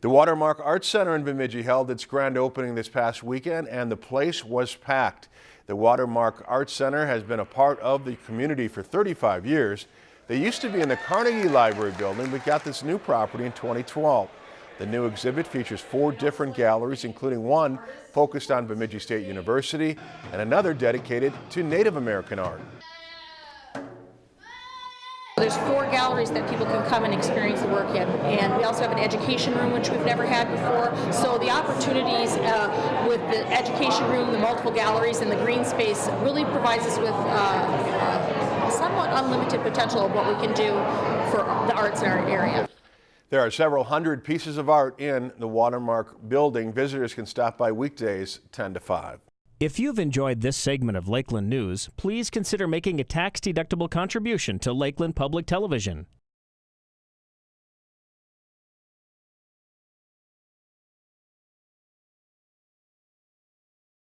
The Watermark Arts Center in Bemidji held its grand opening this past weekend and the place was packed. The Watermark Arts Center has been a part of the community for 35 years. They used to be in the Carnegie Library building but got this new property in 2012. The new exhibit features four different galleries, including one focused on Bemidji State University and another dedicated to Native American art. There's four galleries that people can come and experience the work in, and we also have an education room which we've never had before. So the opportunities uh, with the education room, the multiple galleries, and the green space really provides us with uh, uh, somewhat unlimited potential of what we can do for the arts in our area. There are several hundred pieces of art in the Watermark building. Visitors can stop by weekdays 10 to 5. If you've enjoyed this segment of Lakeland News, please consider making a tax-deductible contribution to Lakeland Public Television.